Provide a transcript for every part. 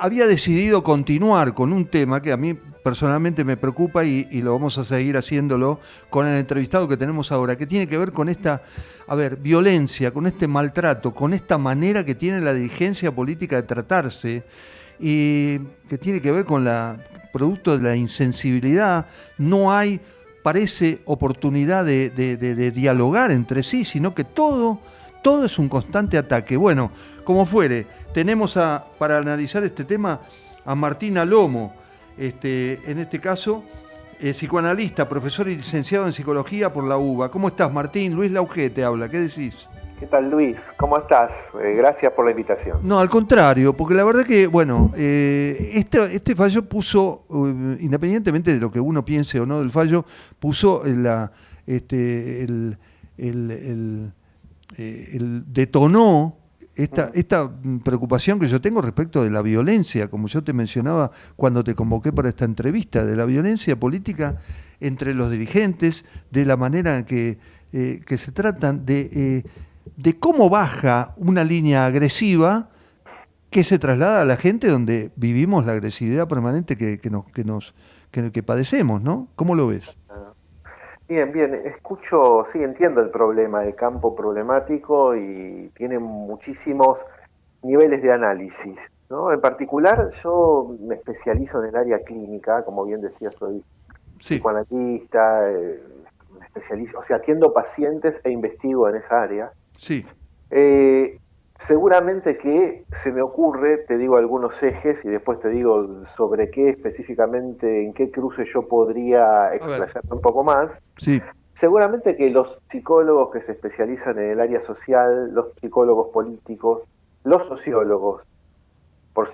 había decidido continuar con un tema que a mí personalmente me preocupa y, lo vamos a seguir haciéndolo con el entrevistado que tenemos ahora, que tiene que ver con esta, a ver, violencia, con este maltrato, con esta manera que tiene la dirigencia política de tratarse y que tiene que ver con la producto de la insensibilidad. No hay, parece, oportunidad de, dialogar entre sí, sino que todo, todo es un constante ataque. Bueno, como fuere, tenemos a, para analizar este tema a Martina Lomo, este, en este caso, eh, psicoanalista, profesor y licenciado en psicología por la UBA. ¿Cómo estás, Martín? Luis Lauge te habla, ¿qué decís? ¿Qué tal, Luis? ¿Cómo estás? Eh, gracias por la invitación. No, al contrario, porque la verdad que, bueno, eh, este, este, fallo puso, independientemente de lo que uno piense o no del fallo, puso la, este, el, el, el detonó esta, esta preocupación que yo tengo respecto de la violencia, como yo te mencionaba cuando te convoqué para esta entrevista, de la violencia política entre los dirigentes, de la manera en que, eh, que se tratan, de, eh, de cómo baja una línea agresiva que se traslada a la gente donde vivimos la agresividad permanente que, que nos, que, nos que, que padecemos, ¿no? ¿Cómo lo ves? Bien, bien, escucho, sí, entiendo el problema, el campo problemático y tiene muchísimos niveles de análisis. ¿no? En particular, yo me especializo en el área clínica, como bien decía, soy psicoanalista, eh, me especializo, o sea, atiendo pacientes e investigo en esa área. Sí. Eh, Seguramente que se me ocurre, te digo algunos ejes y después te digo sobre qué específicamente, en qué cruce yo podría explayarme un poco más. Sí. Seguramente que los psicólogos que se especializan en el área social, los psicólogos políticos, los sociólogos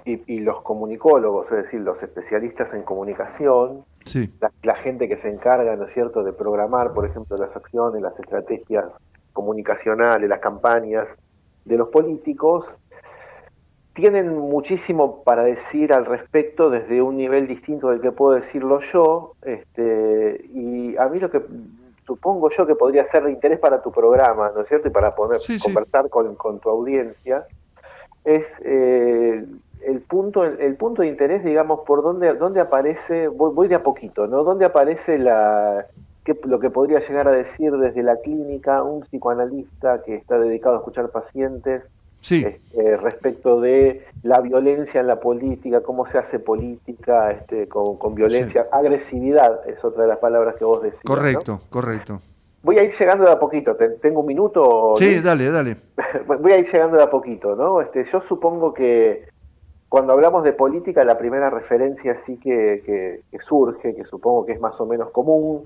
y, los comunicólogos, es decir, los especialistas en comunicación, sí. la, la, gente que se encarga, ¿no es cierto?, de programar, por ejemplo, las acciones, las estrategias comunicacionales, las campañas, de los políticos tienen muchísimo para decir al respecto desde un nivel distinto del que puedo decirlo yo, este, y a mí lo que supongo yo que podría ser de interés para tu programa, ¿no es cierto? Y para poder conversar Con, tu audiencia, es eh, el, punto, el, punto de interés, digamos, por dónde, dónde aparece, voy, de a poquito, ¿no? ¿Dónde aparece la, lo que podría llegar a decir desde la clínica un psicoanalista que está dedicado a escuchar pacientes este, respecto de la violencia en la política, cómo se hace política este, con, violencia, agresividad es otra de las palabras que vos decís. Correcto, correcto. Voy a ir llegando de a poquito, ¿tengo un minuto? Sí, dale, dale. Voy a ir llegando de a poquito, ¿no? Este, yo supongo que cuando hablamos de política, la primera referencia sí que, que surge, que supongo que es más o menos común,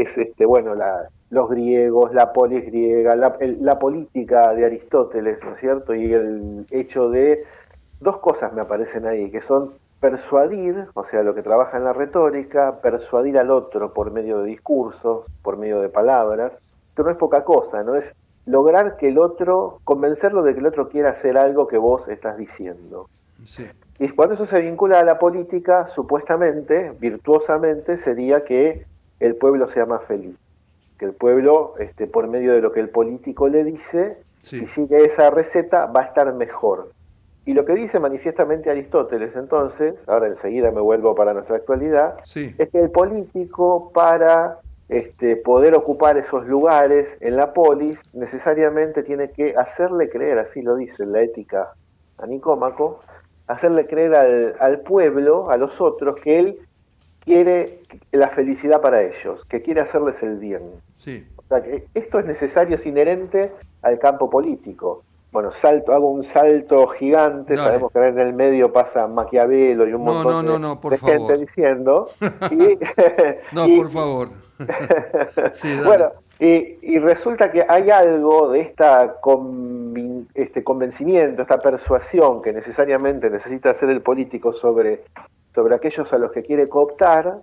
es este, bueno, la, los griegos, la polis griega, la, política de Aristóteles, ¿no es cierto? Y el hecho de dos cosas me aparecen ahí, que son persuadir, o sea, lo que trabaja en la retórica, persuadir al otro por medio de discursos, por medio de palabras, esto no es poca cosa, ¿no? Es lograr que el otro, convencerlo de que el otro quiera hacer algo que vos estás diciendo. Y cuando eso se vincula a la política, supuestamente, virtuosamente, sería que el pueblo sea más feliz. Que el pueblo, este, por medio de lo que el político le dice, si sigue esa receta, va a estar mejor. Y lo que dice manifiestamente Aristóteles entonces, ahora enseguida me vuelvo para nuestra actualidad, es que el político para este, poder ocupar esos lugares en la polis necesariamente tiene que hacerle creer, así lo dice la ética a Nicómaco, hacerle creer al, al pueblo, a los otros, que él quiere la felicidad para ellos, que quiere hacerles el bien. Sí. O sea, que esto es necesario, es inherente al campo político. Bueno, salto, hago un salto gigante, sabemos que en el medio pasa Maquiavelo y un montón de, gente diciendo. no, por favor. bueno, y, resulta que hay algo de esta este convencimiento, esta persuasión que necesariamente necesita hacer el político sobre sobre aquellos a los que quiere cooptar,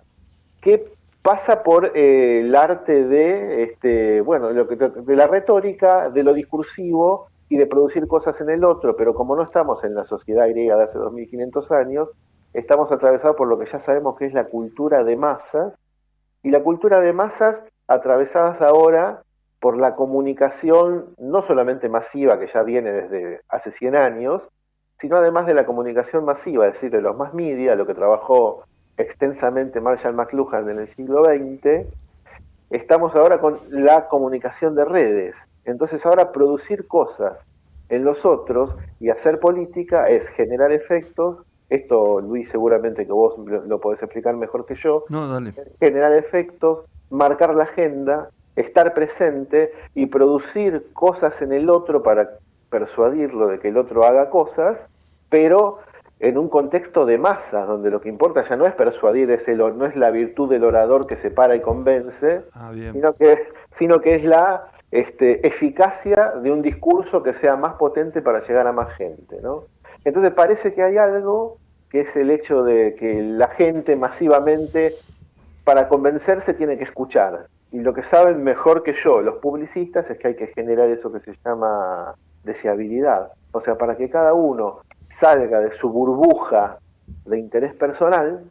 que pasa por eh, el arte de, este, bueno, de, la retórica, de lo discursivo y de producir cosas en el otro, pero como no estamos en la sociedad griega de hace 2500 años, estamos atravesados por lo que ya sabemos que es la cultura de masas, y la cultura de masas atravesadas ahora por la comunicación no solamente masiva que ya viene desde hace 100 años, sino además de la comunicación masiva, es decir, de los más media, lo que trabajó extensamente Marshall McLuhan en el siglo XX, estamos ahora con la comunicación de redes. Entonces ahora producir cosas en los otros y hacer política es generar efectos, esto Luis seguramente que vos lo, podés explicar mejor que yo, no, dale. generar efectos, marcar la agenda, estar presente y producir cosas en el otro para persuadirlo de que el otro haga cosas, pero en un contexto de masas, donde lo que importa ya no es persuadir, es el, no es la virtud del orador que se para y convence, ah, sino, que es, sino que es la este, eficacia de un discurso que sea más potente para llegar a más gente. ¿no? Entonces parece que hay algo que es el hecho de que la gente masivamente, para convencerse, tiene que escuchar. Y lo que saben mejor que yo los publicistas es que hay que generar eso que se llama deseabilidad. O sea, para que cada uno salga de su burbuja de interés personal,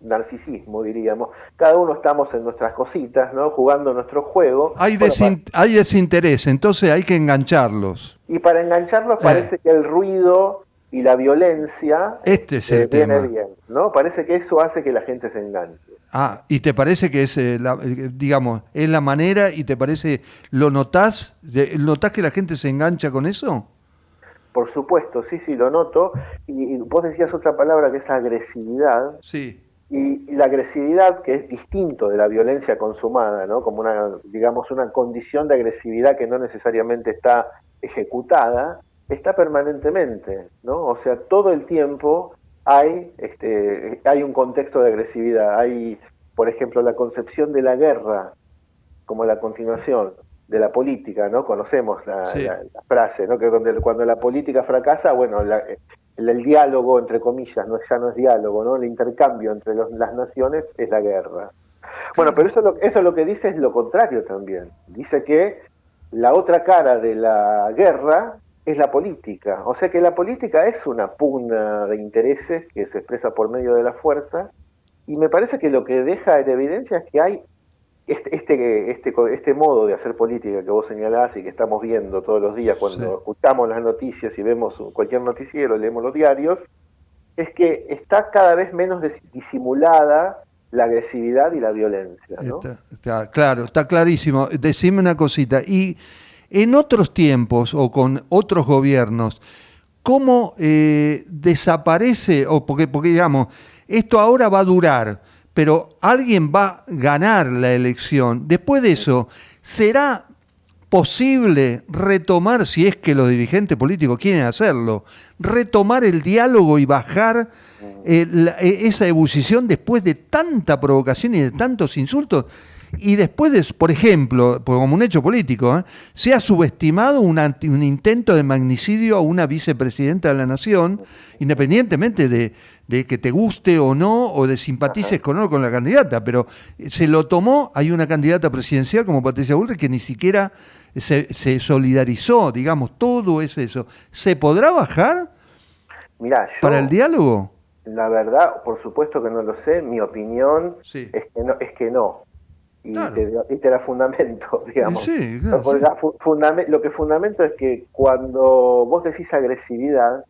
narcisismo, diríamos, cada uno estamos en nuestras cositas, ¿no? jugando nuestro juego. Hay, hay desinterés, entonces hay que engancharlos. Y para engancharlos eh. parece que el ruido y la violencia este es el eh, viene bien, ¿no? Parece que eso hace que la gente se enganche. Ah, ¿y te parece que es, eh, la, digamos, es la manera y te parece, lo notás, notás que la gente se engancha con eso? Por supuesto, sí, sí, lo noto. Y, vos decías otra palabra que es agresividad. Sí. Y, la agresividad, que es distinto de la violencia consumada, ¿no? Como una, digamos, una condición de agresividad que no necesariamente está ejecutada, está permanentemente, ¿no? O sea, todo el tiempo hay, este, hay un contexto de agresividad. Hay, por ejemplo, la concepción de la guerra como la continuación de la política, ¿no? Conocemos la, frase, ¿no? Que donde, cuando la política fracasa, bueno, el, diálogo, entre comillas, no, ya no es diálogo, ¿no? El intercambio entre las naciones es la guerra. Bueno, pero eso, eso lo que dice es lo contrario también. Dice que la otra cara de la guerra es la política. O sea que la política es una pugna de intereses que se expresa por medio de la fuerza y me parece que lo que deja en evidencia es que hay este, este, este, este modo de hacer política que vos señalás y que estamos viendo todos los días cuando escuchamos las noticias y vemos cualquier noticiero, leemos los diarios, es que está cada vez menos disimulada la agresividad y la violencia. claro, está clarísimo. Decime una cosita. Y en otros tiempos o con otros gobiernos, ¿cómo eh, desaparece, o porque, porque digamos, esto ahora va a durar, pero alguien va a ganar la elección. Después de eso, ¿será posible retomar, si es que los dirigentes políticos quieren hacerlo, retomar el diálogo y bajar eh, e, esa ebullición después de tanta provocación y de tantos insultos? Y después, de, por ejemplo, como un hecho político, ¿eh? se ha subestimado un, un, intento de magnicidio a una vicepresidenta de la Nación, independientemente de, que te guste o no, o de simpatices con o con la candidata, pero se lo tomó, hay una candidata presidencial como Patricia Bullrich que ni siquiera se, solidarizó, digamos, todo es eso. ¿Se podrá bajar para el diálogo? La verdad, por supuesto que no lo sé, mi opinión es, que no, es que no y, te, da fundamento, digamos. lo que fundamento es que cuando vos decís agresividad,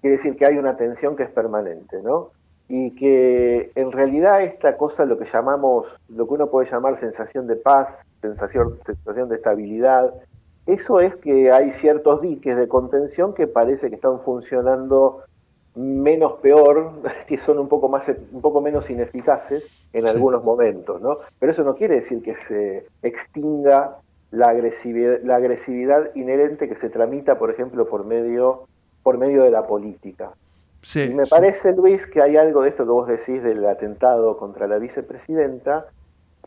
quiere decir que hay una tensión que es permanente, ¿no? Y que en realidad esta cosa, lo que llamamos, lo que uno puede llamar sensación de paz, sensación, sensación de estabilidad, eso es que hay ciertos diques de contención que parece que están funcionando menos peor, que son un poco, más, un poco menos ineficaces en algunos momentos, ¿no? Pero eso no quiere decir que se extinga la agresividad, la agresividad inherente que se tramita, por ejemplo, por medio, por medio de la política. y me parece, Luis, que hay algo de esto que vos decís del atentado contra la vicepresidenta,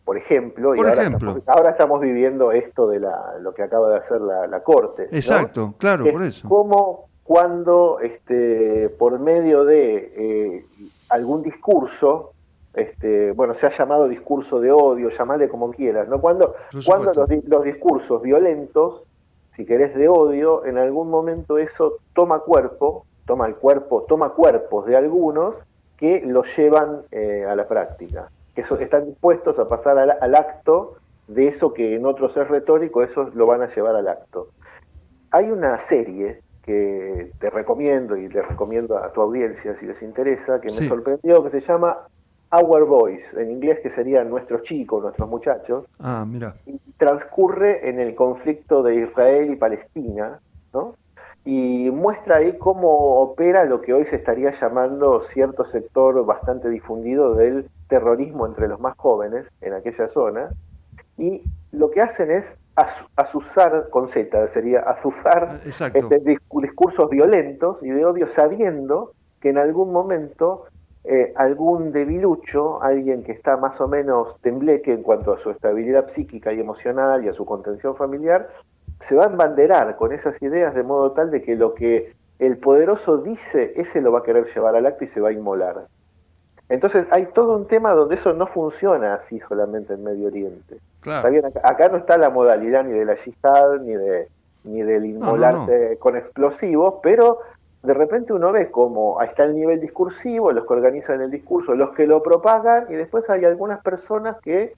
por ejemplo, y ahora, Estamos, viviendo esto de la, lo que acaba de hacer la, Corte. Exacto, claro, por eso. Cómo cuando este, por medio de eh, algún discurso, este, bueno, se ha llamado discurso de odio, llamarle como quieras, ¿no? Cuando, cuando los, discursos violentos, si querés de odio, en algún momento eso toma cuerpo, toma el cuerpo, toma cuerpos de algunos que lo llevan eh, a la práctica, que están dispuestos a pasar al, al acto de eso que en otros es retórico, eso lo van a llevar al acto. Hay una serie que te recomiendo y le recomiendo a tu audiencia si les interesa, que me sorprendió, que se llama Our Boys, en inglés que serían nuestros chicos, nuestros muchachos. Ah, mira. Y transcurre en el conflicto de Israel y Palestina, ¿no? Y muestra ahí cómo opera lo que hoy se estaría llamando cierto sector bastante difundido del terrorismo entre los más jóvenes en aquella zona. Y lo que hacen es azuzar, con Z sería azuzar este, discursos violentos y de odio sabiendo que en algún momento eh, algún debilucho, alguien que está más o menos tembleque en cuanto a su estabilidad psíquica y emocional y a su contención familiar, se va a embanderar con esas ideas de modo tal de que lo que el poderoso dice, ese lo va a querer llevar al acto y se va a inmolar. Entonces hay todo un tema donde eso no funciona así solamente en Medio Oriente. Acá, no está la modalidad ni de la yihad, ni, de, ni del inmolarse con explosivos, pero de repente uno ve cómo está el nivel discursivo, los que organizan el discurso, los que lo propagan, y después hay algunas personas que,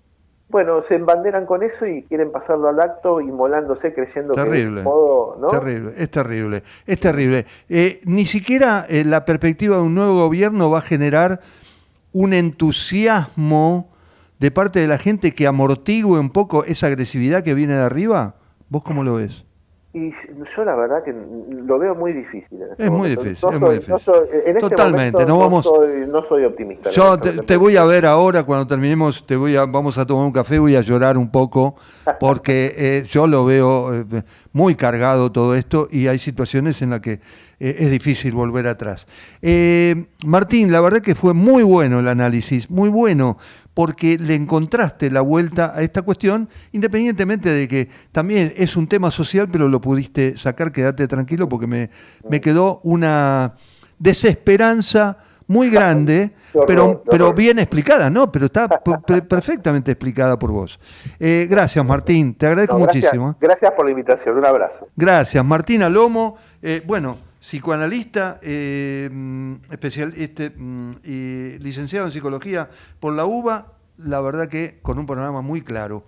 bueno, se embanderan con eso y quieren pasarlo al acto inmolándose, creyendo que es modo, ¿no? Terrible, es terrible, es terrible. Eh, ni siquiera eh, la perspectiva de un nuevo gobierno va a generar un entusiasmo de parte de la gente que amortigue un poco esa agresividad que viene de arriba? ¿Vos cómo lo ves? Y yo la verdad que lo veo muy difícil. Este es muy difícil, es muy difícil. Este Totalmente, no, vamos, no soy, optimista. Yo te, voy a ver ahora, cuando terminemos, te voy a, vamos a tomar un café, voy a llorar un poco, porque eh, yo lo veo eh, muy cargado todo esto y hay situaciones en las que eh, es difícil volver atrás. Martín, la verdad que fue muy bueno el análisis, muy bueno, porque le encontraste la vuelta a esta cuestión, independientemente de que también es un tema social, pero lo pudiste sacar, quédate tranquilo, porque me, me quedó una desesperanza muy grande, pero, pero bien explicada, ¿no? Pero está perfectamente explicada por vos. Eh, gracias, Martín, te agradezco muchísimo. ¿eh? Gracias por la invitación, un abrazo. Gracias, Martín Alomo, eh, bueno, psicoanalista, mm, especial, este, mm, licenciado en psicología por la UBA, la verdad que con un panorama muy claro